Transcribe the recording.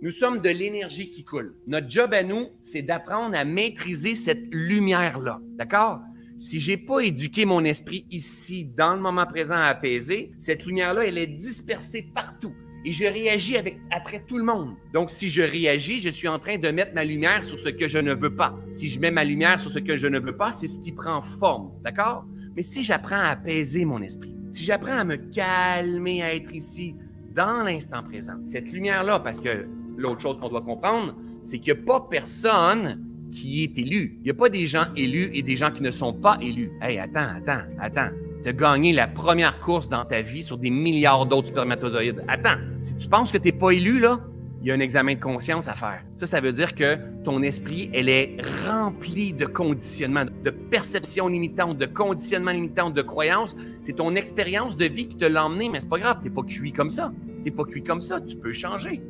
Nous sommes de l'énergie qui coule. Notre job à nous, c'est d'apprendre à maîtriser cette lumière-là. D'accord? Si j'ai pas éduqué mon esprit ici, dans le moment présent à apaiser, cette lumière-là, elle est dispersée partout. Et je réagis avec, après tout le monde. Donc, si je réagis, je suis en train de mettre ma lumière sur ce que je ne veux pas. Si je mets ma lumière sur ce que je ne veux pas, c'est ce qui prend forme. D'accord? Mais si j'apprends à apaiser mon esprit, si j'apprends à me calmer, à être ici, dans l'instant présent, cette lumière-là, parce que l'autre chose qu'on doit comprendre, c'est qu'il n'y a pas personne qui est élu. Il n'y a pas des gens élus et des gens qui ne sont pas élus. Hey, attends, attends, attends. Tu as gagné la première course dans ta vie sur des milliards d'autres spermatozoïdes. Attends, si tu penses que tu n'es pas élu, là, il y a un examen de conscience à faire. Ça, ça veut dire que ton esprit, elle est rempli de conditionnements, de perceptions limitantes, de conditionnements limitants, de croyances. C'est ton expérience de vie qui te l'a emmené, mais c'est pas grave, t'es pas cuit comme ça. T'es pas cuit comme ça, tu peux changer.